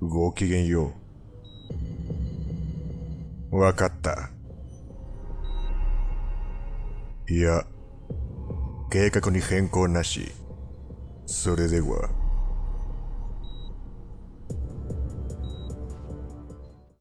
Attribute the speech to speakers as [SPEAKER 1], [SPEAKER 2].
[SPEAKER 1] ごきげんよう。わかった。いや、計画に変更なし。それでは。